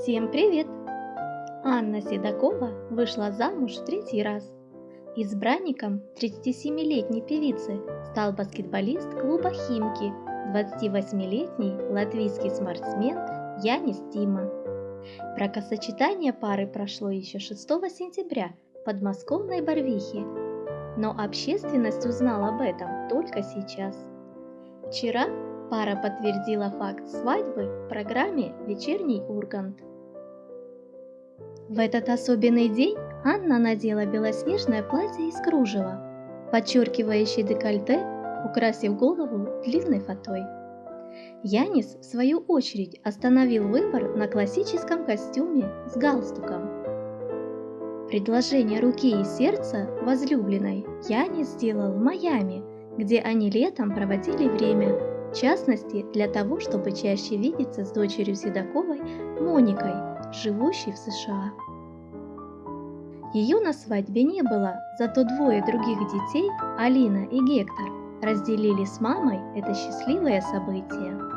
Всем привет! Анна Седокова вышла замуж в третий раз. Избранником 37-летней певицы стал баскетболист клуба «Химки», 28-летний латвийский спортсмен Янис Тима. Бракосочетание пары прошло еще 6 сентября в подмосковной Барвихе, но общественность узнала об этом только сейчас. Вчера пара подтвердила факт свадьбы в программе «Вечерний Ургант». В этот особенный день Анна надела белоснежное платье из кружева, подчеркивающее декольте, украсив голову длинной фатой. Янис, в свою очередь, остановил выбор на классическом костюме с галстуком. Предложение руки и сердца возлюбленной Янис сделал в Майами, где они летом проводили время – в частности, для того, чтобы чаще видеться с дочерью Седоковой Моникой, живущей в США. Ее на свадьбе не было, зато двое других детей, Алина и Гектор, разделили с мамой это счастливое событие.